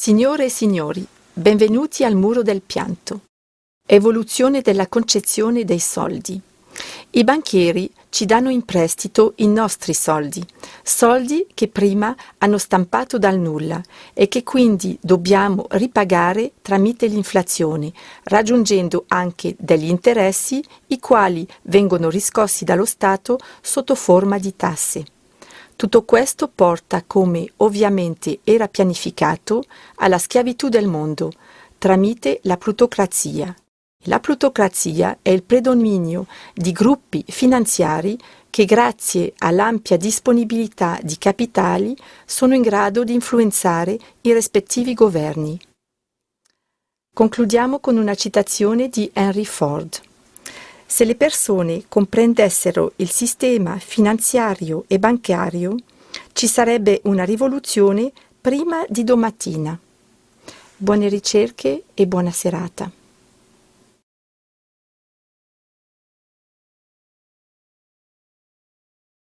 Signore e signori, benvenuti al Muro del Pianto. Evoluzione della concezione dei soldi. I banchieri ci danno in prestito i nostri soldi, soldi che prima hanno stampato dal nulla e che quindi dobbiamo ripagare tramite l'inflazione, raggiungendo anche degli interessi i quali vengono riscossi dallo Stato sotto forma di tasse. Tutto questo porta, come ovviamente era pianificato, alla schiavitù del mondo, tramite la plutocrazia. La plutocrazia è il predominio di gruppi finanziari che grazie all'ampia disponibilità di capitali sono in grado di influenzare i rispettivi governi. Concludiamo con una citazione di Henry Ford. Se le persone comprendessero il sistema finanziario e bancario, ci sarebbe una rivoluzione prima di domattina. Buone ricerche e buona serata.